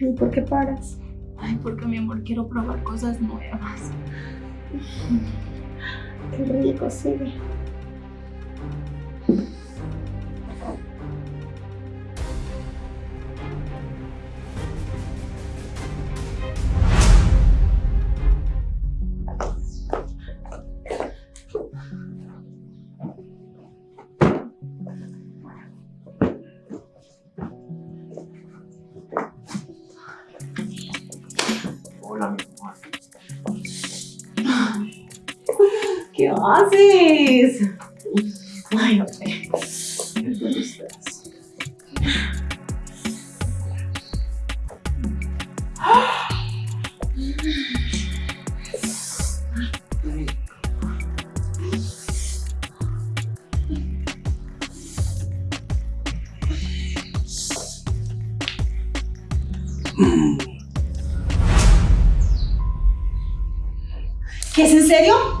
¿Y por qué paras? Ay, porque mi amor quiero probar cosas nuevas. Qué rico, sigue. ¿Qué es en serio?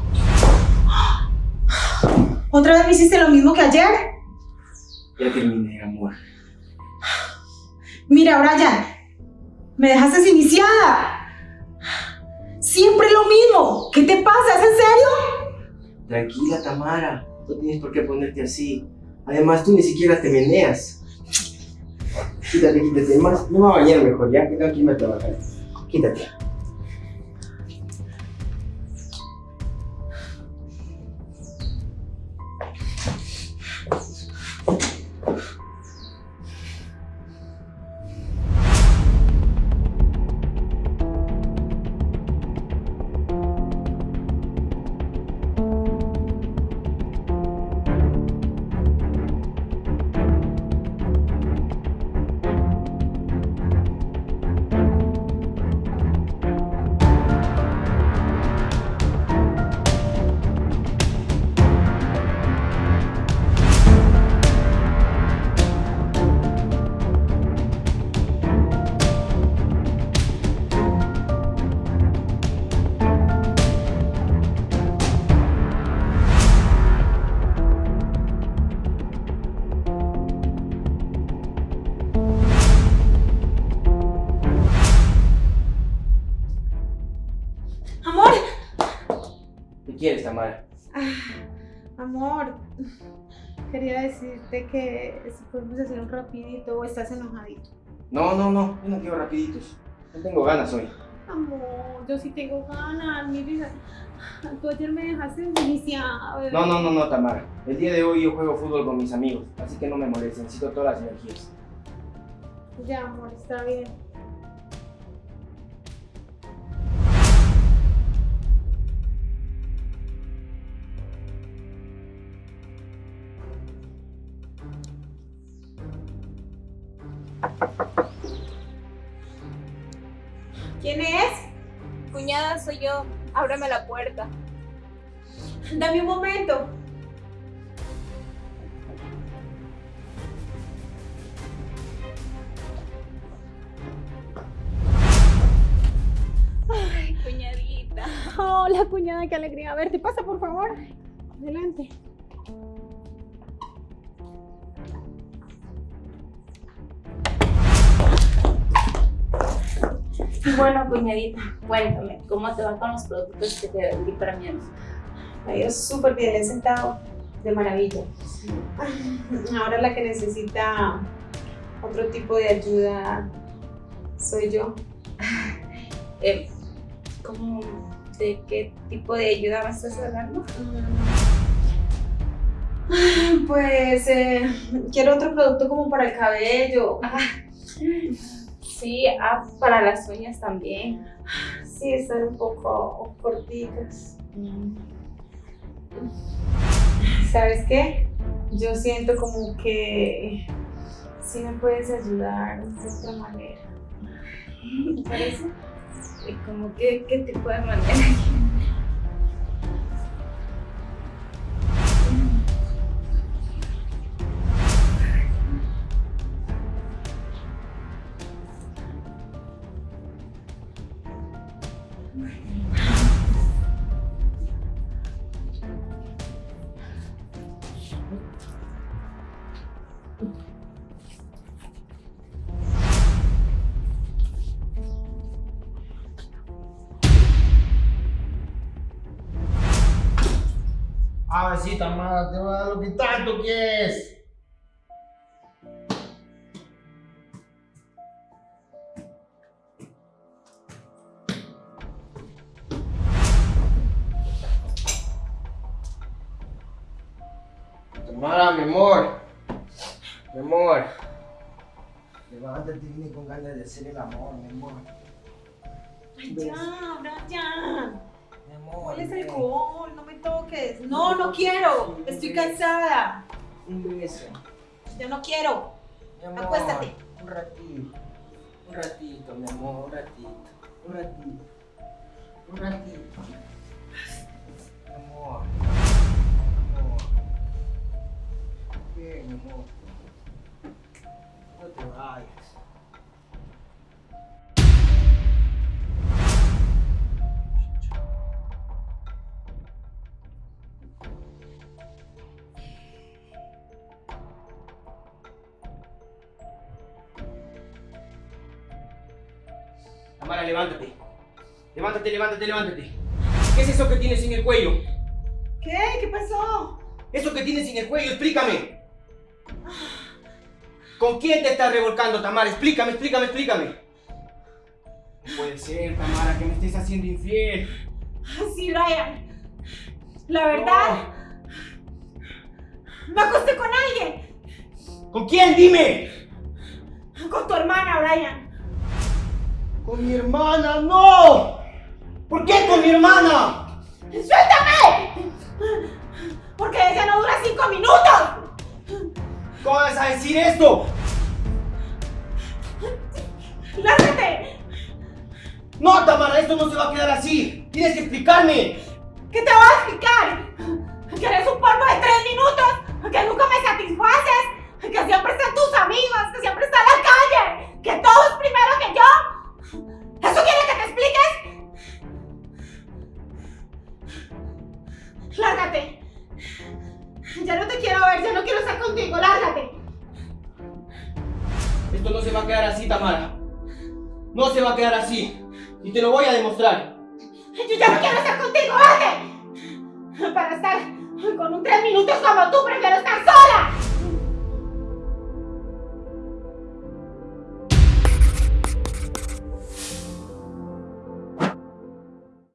¿Otra vez me hiciste lo mismo que ayer? Ya terminé, amor. Mira, Brian, me dejaste iniciada. Siempre lo mismo. ¿Qué te pasa? ¿Es en serio? Tranquila, Tamara. No tienes por qué ponerte así. Además, tú ni siquiera te meneas. Quítate, quítate. Más, no me voy a bañar mejor, ya que tengo que irme a trabajar. Quítate. Jesus. Tamara? Amor. Quería decirte que si podemos hacer un rapidito o estás enojadito. No, no, no. Yo no quiero rapiditos. No tengo ganas hoy. Amor, yo sí tengo ganas, mi vida. Tú ayer me dejaste bebé. No, no, no, no, Tamara. El día de hoy yo juego fútbol con mis amigos, así que no me molestes. Necesito todas las energías. Ya, amor, está bien. ¿Quién es? Cuñada, soy yo. Ábreme la puerta. Dame un momento. Ay, cuñadita. Hola, cuñada, qué alegría verte. Pasa, por favor. Adelante. Bueno, cuñadita, cuéntame, ¿cómo te va con los productos que te vendí para mi hermano? Me ha ido súper bien, le he sentado de maravilla. Ahora la que necesita otro tipo de ayuda soy yo. Eh, ¿Cómo, de qué tipo de ayuda me estás hablando? Pues eh, quiero otro producto como para el cabello. Ah, sí, ah, para las uñas también. Sí, están un poco cortitas. ¿Sabes qué? Yo siento como que sí me puedes ayudar de otra manera. ¿Te parece? ¿Y como que, qué tipo de manera? Ah, sí, Tamara, te voy a dar lo que tanto quieres. Tamara, mi amor. Mi amor. Levántate, vine con ganas de hacer el amor, mi amor. Ay, ya, Brian. Mi amor. ¿Cuál es el alcohol? No me toques. No, no quiero. Estoy cansada. Un beso. Yo no quiero. Mi amor, Acuéstate. Un ratito. Un ratito, mi amor, un ratito. Un ratito. Un ratito. Tamara, levántate. Levántate, levántate, levántate. ¿Qué es eso que tienes en el cuello? ¿Qué? ¿Qué pasó? Eso que tienes en el cuello, explícame. ¿Con quién te estás revolcando, Tamara? Explícame, explícame, explícame. No puede ser, Tamara, que me estés haciendo infiel. Sí, Brian. La verdad, me acosté con alguien. ¿Con quién? Dime. Con tu hermana, Brian. Con mi hermana, no. ¿Por qué con mi hermana? ¡Suéltame! Porque ella no dura cinco minutos. ¿Cómo vas a decir esto? ¡Lárgate! No, Tamara, esto no se va a quedar así. Tienes que explicarme. ¿Qué te voy a explicar? Que eres un polvo de tres minutos, que nunca me satisfaces, que siempre están tus amigos, que siempre está en la calle, que todo es primero que yo. ¿Eso quiere que te expliques? Lárgate. Ya no te quiero ver, ya no quiero estar contigo, lárgate. Esto no se va a quedar así, Tamara. No se va a quedar así. Y te lo voy a demostrar. Yo ya no quiero estar contigo, vete. Para estar con un tres minutos como tú, prefiero estar